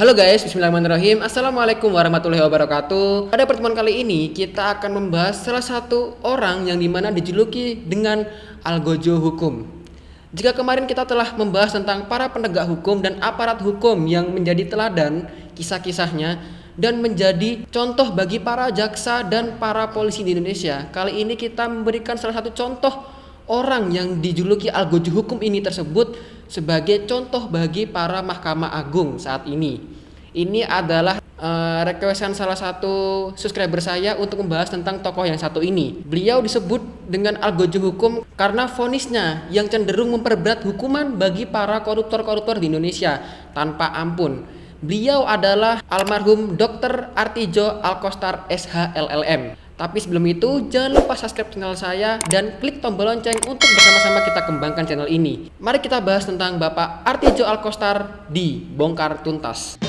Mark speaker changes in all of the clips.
Speaker 1: Halo guys, bismillahirrahmanirrahim. Assalamualaikum warahmatullahi wabarakatuh. Pada pertemuan kali ini kita akan membahas salah satu orang yang di mana dijuluki dengan Algojo Hukum. Jika kemarin kita telah membahas tentang para penegak hukum dan aparat hukum yang menjadi teladan kisah-kisahnya dan menjadi contoh bagi para jaksa dan para polisi di Indonesia Kali ini kita memberikan salah satu contoh orang yang dijuluki Algojo Hukum ini tersebut sebagai contoh bagi para Mahkamah Agung saat ini. Ini adalah uh, requestan salah satu subscriber saya untuk membahas tentang tokoh yang satu ini. Beliau disebut dengan algojo hukum karena vonisnya yang cenderung memperberat hukuman bagi para koruptor-koruptor di Indonesia tanpa ampun. Beliau adalah almarhum Dr. Artijo Alkostar SHLLM. Tapi sebelum itu, jangan lupa subscribe channel saya dan klik tombol lonceng untuk bersama-sama kita kembangkan channel ini. Mari kita bahas tentang Bapak Artijo Alkostar di Bongkar Tuntas.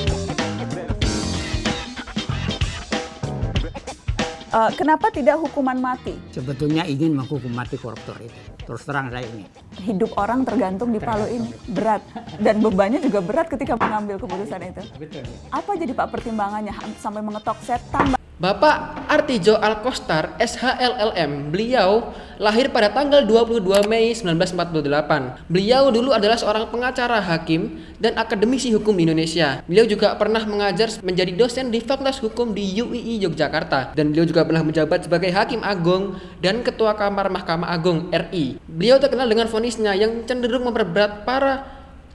Speaker 2: Uh, kenapa tidak hukuman mati?
Speaker 3: Sebetulnya ingin menghukum mati koruptor itu. Terus terang saya ini.
Speaker 2: Hidup orang tergantung di palu ini. Berat. Dan bebannya juga berat ketika mengambil keputusan itu.
Speaker 3: Betul.
Speaker 2: Apa jadi Pak pertimbangannya sampai mengetok set tambah
Speaker 1: Bapak Artijo Alkostar SHLLM, beliau lahir pada tanggal 22 Mei 1948. Beliau dulu adalah seorang pengacara hakim dan akademisi hukum di Indonesia. Beliau juga pernah mengajar menjadi dosen di Fakultas Hukum di UII Yogyakarta dan beliau juga pernah menjabat sebagai hakim agung dan ketua Kamar Mahkamah Agung RI. Beliau terkenal dengan vonisnya yang cenderung memperberat para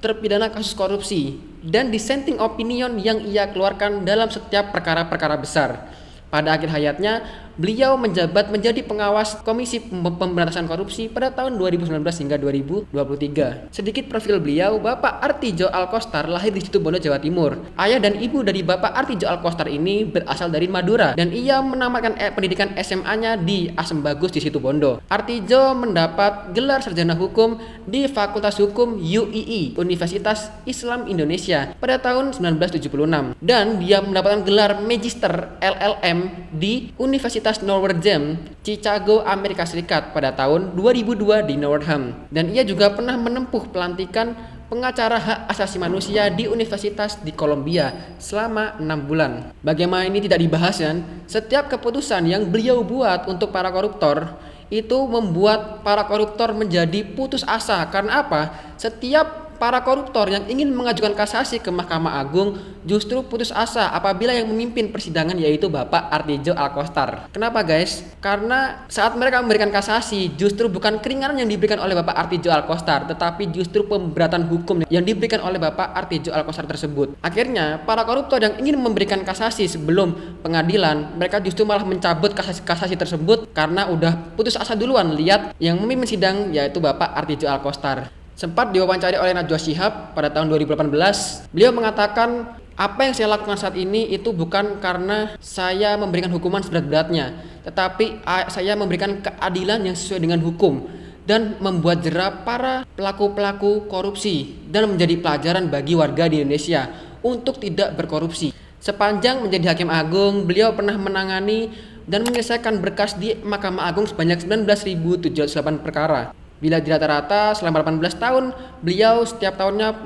Speaker 1: terpidana kasus korupsi dan dissenting opinion yang ia keluarkan dalam setiap perkara-perkara besar. Pada akhir hayatnya, beliau menjabat menjadi pengawas Komisi Pemberantasan Korupsi pada tahun 2019 hingga 2023. Sedikit profil beliau, Bapak Artijo Alkostar lahir di Situbondo, Jawa Timur. Ayah dan ibu dari Bapak Artijo Alkostar ini berasal dari Madura dan ia menamatkan eh, pendidikan SMA-nya di Asem Bagus di Situbondo. Artijo mendapat gelar sarjana hukum di Fakultas Hukum UII Universitas Islam Indonesia pada tahun 1976 dan dia mendapatkan gelar Magister LLM di Universitas Norwegian Chicago, Amerika Serikat pada tahun 2002 di Northam. Dan ia juga pernah menempuh pelantikan pengacara hak asasi manusia di Universitas di Kolombia selama enam bulan. Bagaimana ini tidak dibahas kan? Setiap keputusan yang beliau buat untuk para koruptor itu membuat para koruptor menjadi putus asa. Karena apa? Setiap para koruptor yang ingin mengajukan kasasi ke Mahkamah Agung justru putus asa apabila yang memimpin persidangan yaitu Bapak Artijo Alkostar. Kenapa guys? Karena saat mereka memberikan kasasi justru bukan keringanan yang diberikan oleh Bapak Artijo Alkostar tetapi justru pemberatan hukum yang diberikan oleh Bapak Artijo Alkostar tersebut. Akhirnya para koruptor yang ingin memberikan kasasi sebelum pengadilan mereka justru malah mencabut kasasi-kasasi tersebut karena udah putus asa duluan lihat yang memimpin sidang yaitu Bapak Artijo Alkostar. Sempat diwawancari oleh Najwa Shihab pada tahun 2018, beliau mengatakan apa yang saya lakukan saat ini itu bukan karena saya memberikan hukuman seberat-beratnya, tetapi saya memberikan keadilan yang sesuai dengan hukum dan membuat jerah para pelaku-pelaku korupsi dan menjadi pelajaran bagi warga di Indonesia untuk tidak berkorupsi. Sepanjang menjadi hakim agung, beliau pernah menangani dan menyelesaikan berkas di Mahkamah Agung sebanyak 19.708 perkara. Bila di rata-rata selama 18 tahun, beliau setiap tahunnya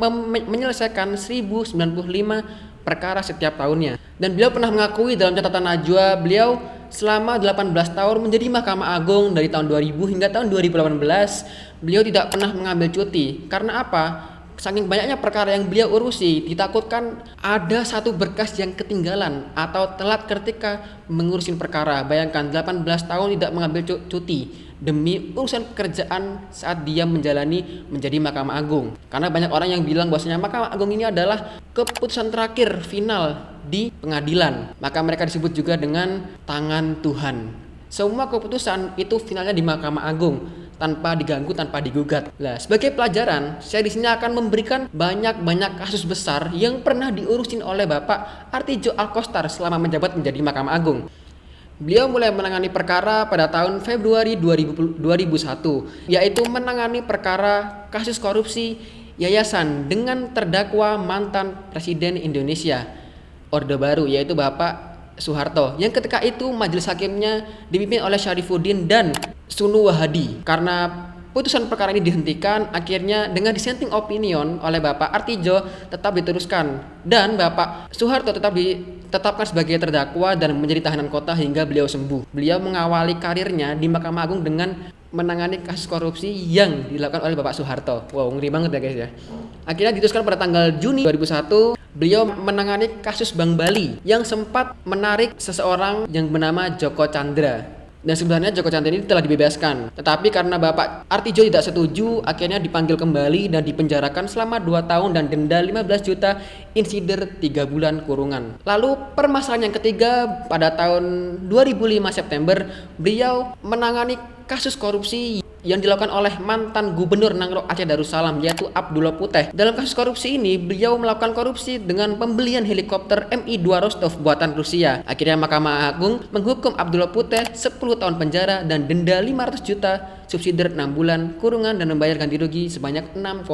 Speaker 1: menyelesaikan 1095 perkara setiap tahunnya. Dan beliau pernah mengakui dalam catatan Najwa, beliau selama 18 tahun menjadi Mahkamah Agung dari tahun 2000 hingga tahun 2018, beliau tidak pernah mengambil cuti. Karena apa? Saking banyaknya perkara yang beliau urusi, ditakutkan ada satu berkas yang ketinggalan atau telat ketika mengurusin perkara. Bayangkan 18 tahun tidak mengambil cuti demi urusan pekerjaan saat dia menjalani menjadi Mahkamah Agung. Karena banyak orang yang bilang bahwasanya Mahkamah Agung ini adalah keputusan terakhir final di pengadilan. Maka mereka disebut juga dengan tangan Tuhan. Semua keputusan itu finalnya di Mahkamah Agung tanpa diganggu, tanpa digugat. Nah, sebagai pelajaran, saya di sini akan memberikan banyak-banyak kasus besar yang pernah diurusin oleh Bapak Artijo Alkostar selama menjabat menjadi Mahkamah Agung. Beliau mulai menangani perkara pada tahun Februari 2000, 2001, yaitu menangani perkara kasus korupsi yayasan dengan terdakwa mantan Presiden Indonesia Orde Baru, yaitu Bapak Soeharto. Yang ketika itu majelis hakimnya dipimpin oleh Syarifuddin dan Sunu Wahadi. Karena putusan perkara ini dihentikan, akhirnya dengan dissenting opinion oleh Bapak Artijo tetap diteruskan dan Bapak Soeharto tetap ditetapkan sebagai terdakwa dan menjadi tahanan kota hingga beliau sembuh. Beliau mengawali karirnya di Mahkamah Agung dengan menangani kasus korupsi yang dilakukan oleh Bapak Soeharto. Wow, ngeri banget ya guys ya. Akhirnya diteruskan pada tanggal Juni 2001, beliau menangani kasus Bank Bali yang sempat menarik seseorang yang bernama Joko Chandra. Dan sebenarnya Joko Chandra ini telah dibebaskan. Tetapi karena Bapak Artijo tidak setuju, akhirnya dipanggil kembali dan dipenjarakan selama 2 tahun dan denda 15 juta insider 3 bulan kurungan. Lalu permasalahan yang ketiga pada tahun 2005 September, beliau menangani kasus korupsi yang dilakukan oleh mantan gubernur Nangro Aceh Darussalam yaitu Abdullah Puteh. Dalam kasus korupsi ini, beliau melakukan korupsi dengan pembelian helikopter Mi-2 Rostov buatan Rusia. Akhirnya Mahkamah Agung menghukum Abdullah Puteh 10 tahun penjara dan denda 500 juta subsidi 6 bulan kurungan dan membayar ganti rugi sebanyak 6,5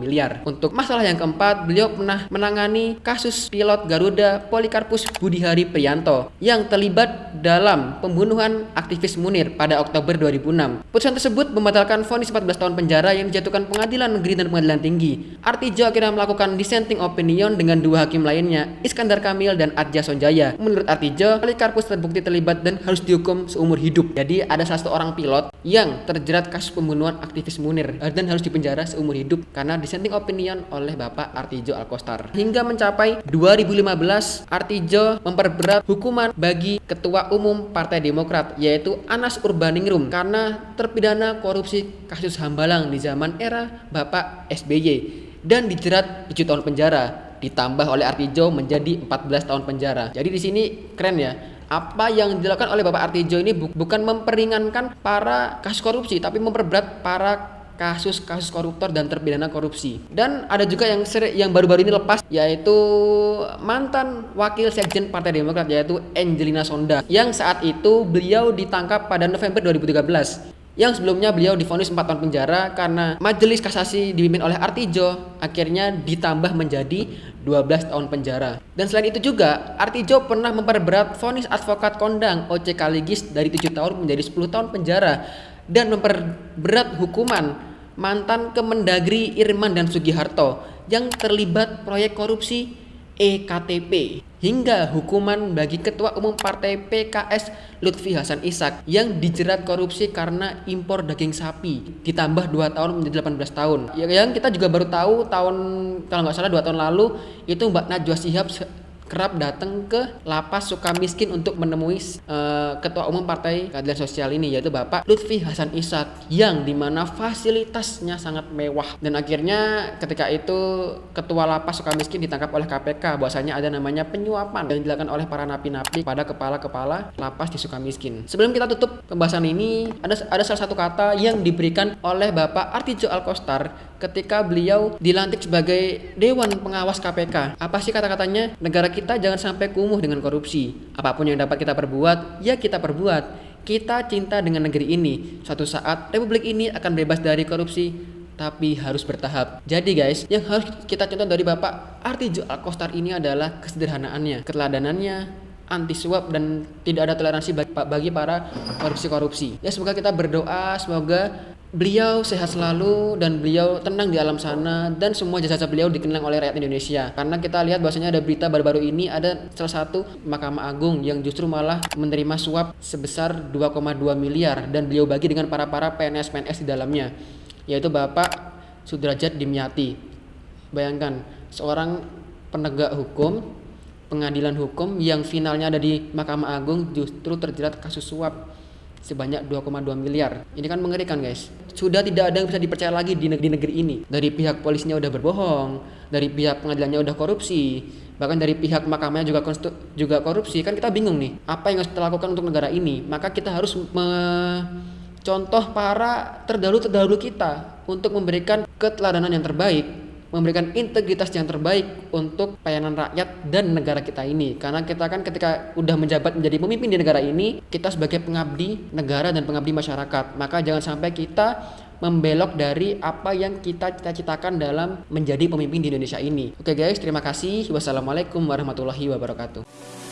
Speaker 1: miliar. Untuk masalah yang keempat, beliau pernah menangani kasus pilot Garuda Polikarpus Budihari Prianto yang terlibat dalam pembunuhan aktivis Munir pada Oktober 2006. Putusan tersebut membatalkan vonis 14 tahun penjara yang dijatuhkan pengadilan negeri dan pengadilan tinggi. Artijo akhirnya melakukan dissenting opinion dengan dua hakim lainnya, Iskandar Kamil dan Adja Sonjaya. Menurut Artijo, Polikarpus terbukti terlibat dan harus dihukum seumur hidup. Jadi ada satu orang pilot yang terjerat kasus pembunuhan aktivis Munir eh, dan harus dipenjara seumur hidup karena dissenting opinion oleh Bapak Artijo Alkostar. Hingga mencapai 2015, Artijo memperberat hukuman bagi Ketua Umum Partai Demokrat yaitu Anas Urbaningrum karena terpidana korupsi kasus Hambalang di zaman era Bapak SBY dan dijerat 7 tahun penjara ditambah oleh Artijo menjadi 14 tahun penjara. Jadi di sini keren ya apa yang dilakukan oleh Bapak Artijo ini bu bukan memperingankan para kasus korupsi tapi memperberat para kasus-kasus koruptor dan terpidana korupsi. Dan ada juga yang yang baru-baru ini lepas yaitu mantan wakil sekjen Partai Demokrat yaitu Angelina Sonda yang saat itu beliau ditangkap pada November 2013 yang sebelumnya beliau difonis 4 tahun penjara karena majelis kasasi dipimpin oleh Artijo akhirnya ditambah menjadi 12 tahun penjara. Dan selain itu juga Artijo pernah memperberat vonis advokat kondang OC Kaligis dari 7 tahun menjadi 10 tahun penjara dan memperberat hukuman mantan Kemendagri Irman dan Sugiharto yang terlibat proyek korupsi EKTP hingga hukuman bagi Ketua Umum Partai PKS Lutfi Hasan Ishak yang dijerat korupsi karena impor daging sapi ditambah 2 tahun menjadi 18 tahun. Yang kita juga baru tahu tahun kalau nggak salah 2 tahun lalu itu Mbak Najwa Shihab kerap datang ke lapas suka miskin untuk menemui uh, ketua umum partai keadilan sosial ini yaitu Bapak Lutfi Hasan Ishak yang di mana fasilitasnya sangat mewah. Dan akhirnya ketika itu ketua lapas suka miskin ditangkap oleh KPK bahwasanya ada namanya penyuapan yang dilakukan oleh para napi-napi pada kepala-kepala lapas di suka miskin. Sebelum kita tutup pembahasan ini ada ada salah satu kata yang diberikan oleh Bapak Artijo Alkostar ketika beliau dilantik sebagai Dewan Pengawas KPK. Apa sih kata-katanya? Negara kita jangan sampai kumuh dengan korupsi. Apa pun yang dapat kita perbuat, ya kita perbuat. Kita cinta dengan negeri ini. Suatu saat republik ini akan bebas dari korupsi, tapi harus bertahap. Jadi guys, yang harus kita contoh dari Bapak Artijo Alkostar ini adalah kesederhanaannya, keteladanannya, anti suap dan tidak ada toleransi bagi, para korupsi-korupsi. Ya semoga kita berdoa semoga beliau sehat selalu dan beliau tenang di alam sana dan semua jasa-jasa beliau dikenang oleh rakyat Indonesia. Karena kita lihat bahwasanya ada berita baru-baru ini ada salah satu Mahkamah Agung yang justru malah menerima suap sebesar 2,2 miliar dan beliau bagi dengan para-para PNS-PNS di dalamnya yaitu Bapak Sudrajat Dimyati. Bayangkan seorang penegak hukum pengadilan hukum yang finalnya ada di Mahkamah Agung justru terjerat kasus suap sebanyak 2,2 miliar. Ini kan mengerikan guys. Sudah tidak ada yang bisa dipercaya lagi di negeri, negeri ini. Dari pihak polisinya udah berbohong, dari pihak pengadilannya udah korupsi, bahkan dari pihak mahkamahnya juga juga korupsi. Kan kita bingung nih, apa yang harus kita lakukan untuk negara ini? Maka kita harus contoh para terdahulu-terdahulu kita untuk memberikan keteladanan yang terbaik memberikan integritas yang terbaik untuk pelayanan rakyat dan negara kita ini. Karena kita kan ketika udah menjabat menjadi pemimpin di negara ini, kita sebagai pengabdi negara dan pengabdi masyarakat. Maka jangan sampai kita membelok dari apa yang kita cita-citakan dalam menjadi pemimpin di Indonesia ini. Oke guys, terima kasih. Wassalamualaikum warahmatullahi wabarakatuh.